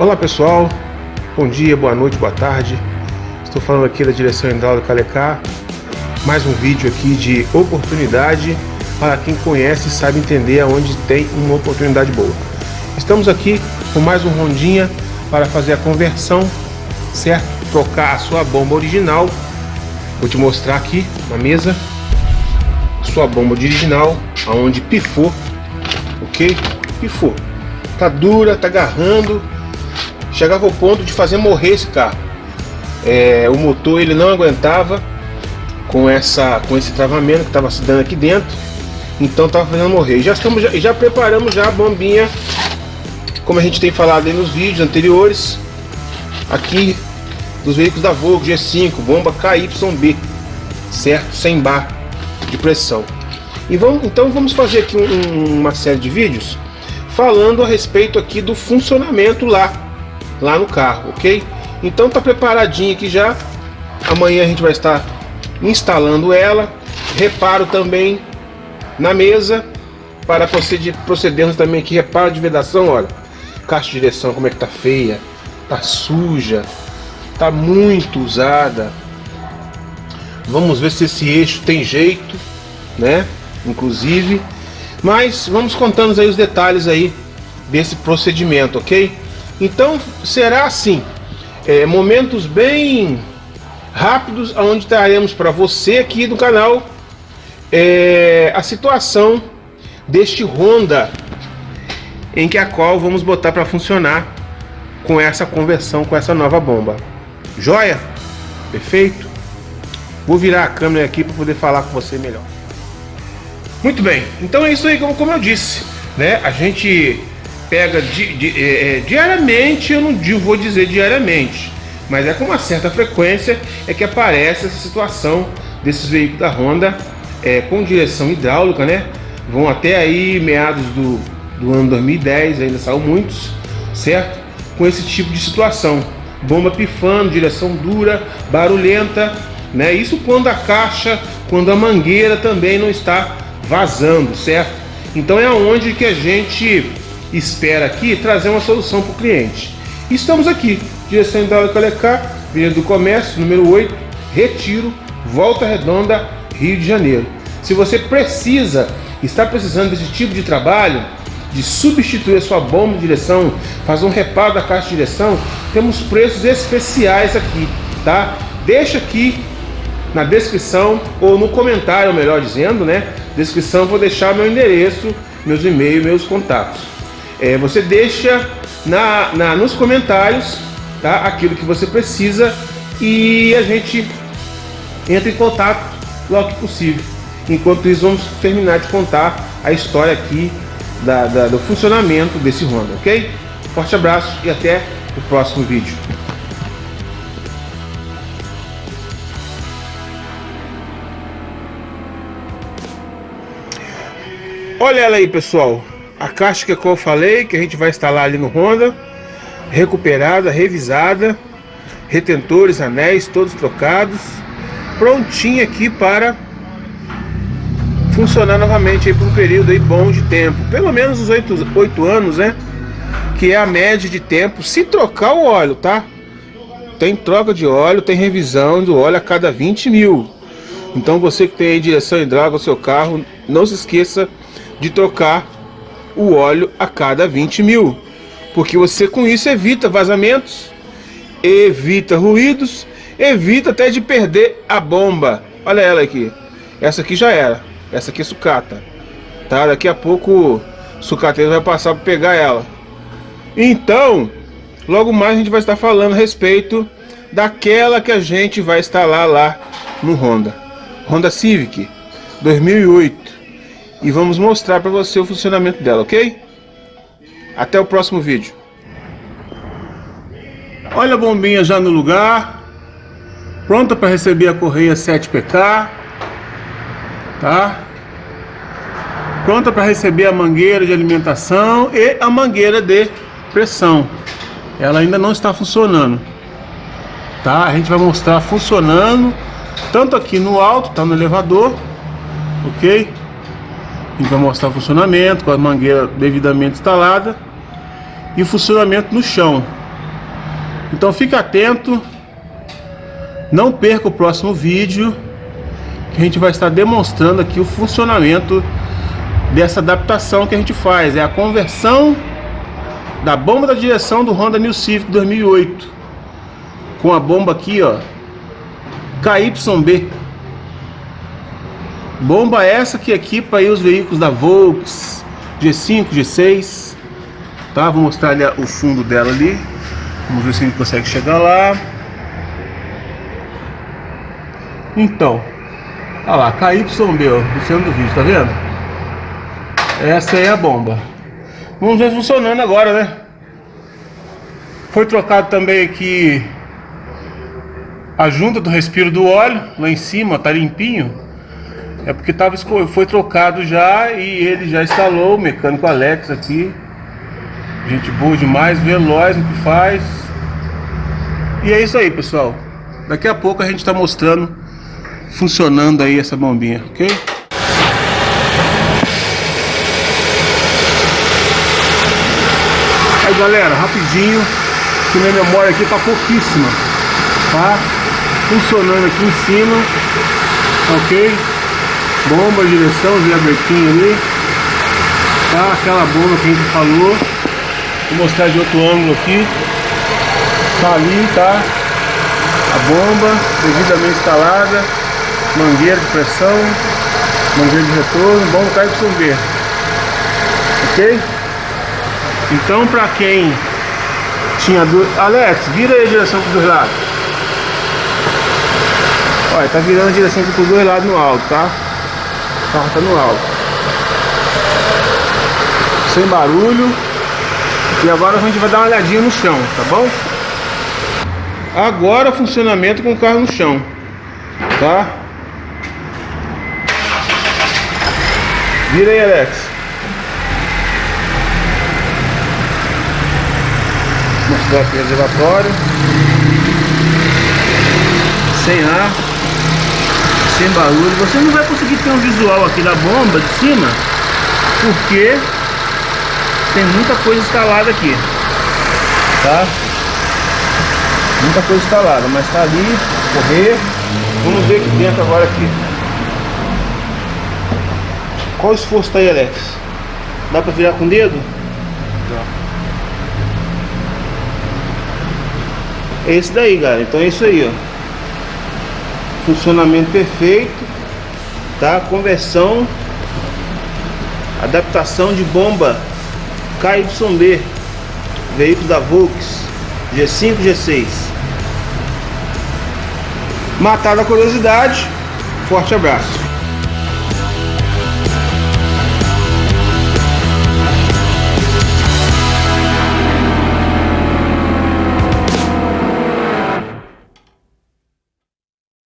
Olá pessoal, bom dia, boa noite, boa tarde. Estou falando aqui da direção hidráulica Alecar. Mais um vídeo aqui de oportunidade para quem conhece e sabe entender aonde tem uma oportunidade boa. Estamos aqui com mais um rondinha para fazer a conversão, certo? Trocar a sua bomba original. Vou te mostrar aqui na mesa sua bomba original, aonde pifou, ok? Pifou. Tá dura, tá agarrando, chegava ao ponto de fazer morrer esse carro. É, o motor ele não aguentava com essa com esse travamento que estava se dando aqui dentro, então estava fazendo morrer. Já estamos já, já preparamos já a bombinha, como a gente tem falado aí nos vídeos anteriores, aqui dos veículos da Volvo G5, bomba KYB, certo? Sem bar de pressão. E vamos, então vamos fazer aqui um, uma série de vídeos falando a respeito aqui do funcionamento lá lá no carro, ok? Então tá preparadinho aqui já. Amanhã a gente vai estar instalando ela. Reparo também na mesa para proceder, procedermos também aqui reparo de vedação, olha. Caixa de direção como é que tá feia, tá suja, tá muito usada. Vamos ver se esse eixo tem jeito, né? Inclusive, mas vamos contando aí os detalhes aí desse procedimento, ok? Então será assim, é, momentos bem rápidos, onde traremos para você aqui no canal é, a situação deste Honda em que a qual vamos botar para funcionar com essa conversão, com essa nova bomba. Joia? Perfeito? Vou virar a câmera aqui para poder falar com você melhor. Muito bem, então é isso aí como, como eu disse, né? A gente pega di, di, é, é, diariamente, eu não vou dizer diariamente, mas é com uma certa frequência é que aparece essa situação desses veículos da Honda é, com direção hidráulica, né? Vão até aí meados do, do ano 2010, ainda são muitos, certo? Com esse tipo de situação. Bomba pifando, direção dura, barulhenta, né? Isso quando a caixa, quando a mangueira também não está vazando, certo? Então é onde que a gente espera aqui trazer uma solução para o cliente. Estamos aqui, direção hidráulica Lecar, Avenida do Comércio, número 8, Retiro, Volta Redonda, Rio de Janeiro. Se você precisa, está precisando desse tipo de trabalho, de substituir a sua bomba de direção, fazer um reparo da caixa de direção, temos preços especiais aqui, tá? Deixa aqui na descrição ou no comentário, melhor dizendo, né? Descrição vou deixar meu endereço, meus e-mails, meus contatos é, você deixa na, na, nos comentários tá, aquilo que você precisa e a gente entra em contato logo que possível. Enquanto isso, vamos terminar de contar a história aqui da, da, do funcionamento desse Honda, ok? Forte abraço e até o próximo vídeo. Olha ela aí, pessoal a caixa que eu falei, que a gente vai instalar ali no Honda, recuperada, revisada, retentores, anéis, todos trocados, prontinha aqui para funcionar novamente aí por um período aí bom de tempo, pelo menos os 8, 8 anos, né? Que é a média de tempo, se trocar o óleo, tá? Tem troca de óleo, tem revisão do óleo a cada 20 mil. Então você que tem aí direção hidráulica no seu carro, não se esqueça de trocar o óleo a cada 20 mil. Porque você com isso evita vazamentos, evita ruídos, evita até de perder a bomba. Olha ela aqui. Essa aqui já era. Essa aqui é sucata. Tá? Daqui a pouco o sucateiro vai passar para pegar ela. Então, logo mais a gente vai estar falando a respeito daquela que a gente vai instalar lá no Honda. Honda Civic 2008 e vamos mostrar para você o funcionamento dela, ok? Até o próximo vídeo. Olha a bombinha já no lugar, pronta para receber a correia 7PK, tá? Pronta para receber a mangueira de alimentação e a mangueira de pressão. Ela ainda não está funcionando, tá? A gente vai mostrar funcionando tanto aqui no alto, tá no elevador, ok? Gente vai mostrar o funcionamento com a mangueira devidamente instalada e o funcionamento no chão, Então fique atento, não perca o próximo vídeo, que a gente vai estar demonstrando aqui o funcionamento dessa adaptação que a gente faz, é a conversão da bomba da direção do Honda New Civic 2008 com a bomba aqui ó. KYB bomba essa que equipa aí os veículos da Volks G5, G6 tá? Vou mostrar ali o fundo dela ali vamos ver se a gente consegue chegar lá então olha lá, KYB no centro do vídeo, tá vendo? Essa é a bomba. Vamos ver funcionando agora, né? Foi trocado também aqui a junta do respiro do óleo, lá em cima, tá limpinho. É porque tava, foi trocado já e ele já instalou, o mecânico Alex aqui. Gente boa demais, veloz no que faz. E é isso aí, pessoal. Daqui a pouco a gente está mostrando funcionando aí essa bombinha, ok? Aí galera, rapidinho, que minha memória aqui tá pouquíssima, tá? Funcionando aqui em cima, ok? Bomba, direção, Zé abertinho ali, tá? Aquela bomba que a gente falou, vou mostrar de outro ângulo aqui, tá ali, tá? A bomba, devidamente instalada, mangueira de pressão, mangueira de retorno, bomba KYV, ok? Então, para quem tinha dúvida... Alex, vira aí a direção para os dois lados. Olha, tá virando a direção para os dois lados no alto, tá? Carro tá no alto. Sem barulho. E agora a gente vai dar uma olhadinha no chão, tá bom? Agora funcionamento com o carro no chão, tá? Vira aí, Alex. mostrar aqui o reservatório sem ar sem barulho você não vai conseguir ter um visual aqui da bomba de cima porque tem muita coisa instalada aqui tá muita coisa instalada mas tá ali correr vamos ver aqui dentro agora aqui qual esforço tá aí Alex dá pra virar com o dedo? É esse daí, galera. Então é isso aí, ó. Funcionamento perfeito, tá? Conversão, adaptação de bomba KYB, veículo da Volks G5, G6. Matada a curiosidade. Forte abraço.